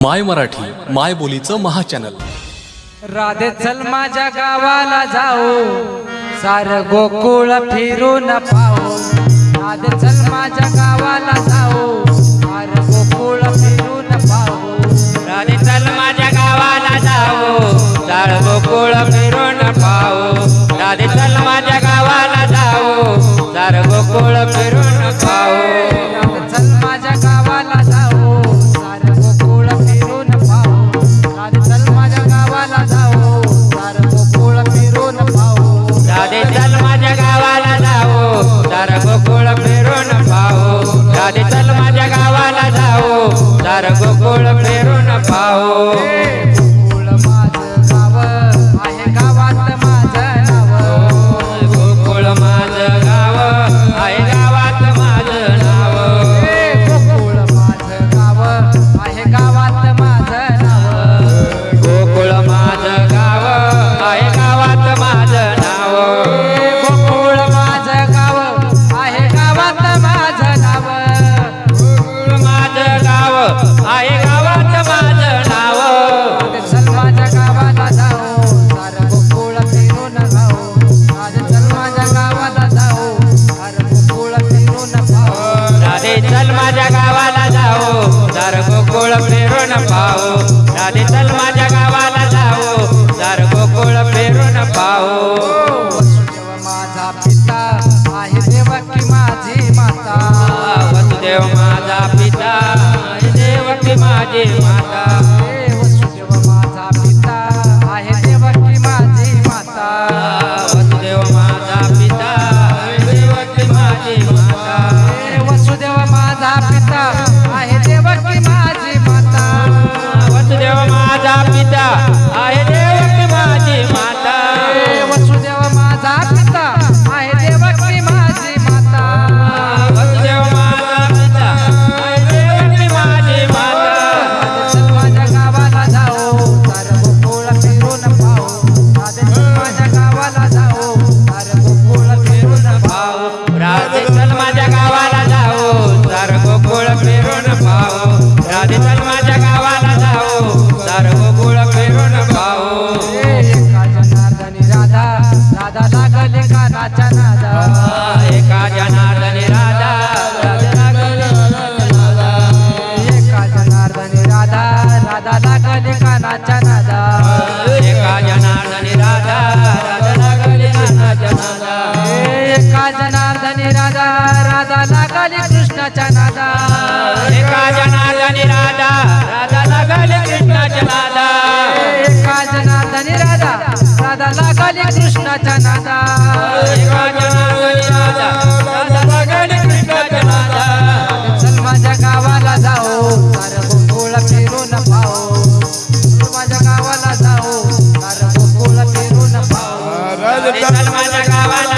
माय मराठी माय बोलीचं महाचॅनल. राधे चल माझ्या गावाला जाओ सार गोकुळ फिरून पाओ राधे चल माझ्या गावाला जाओ सार गोकुळ फिरून दादे चल माझ्या गावाला जाओ. दार गोकुळ फिरून पाहो. दादे चल माझ्या गावाला जाओ. दार गोकुळ फिरून पाहो. माझा पिता. आहे देवकी माझी माता. वसुदेव माझा पिता. आहे देवकी माझी माता माता. जगाचा नादा. एका जनार्दन राधा. राधा. नादा? एका जनार्दन राधा. राधा लागली कानाचा एका जनार्दन राधा. राधा लागली कानाचा राधा. राधा लागली कृष्णाचा नादा? नादा? माझ्या गावात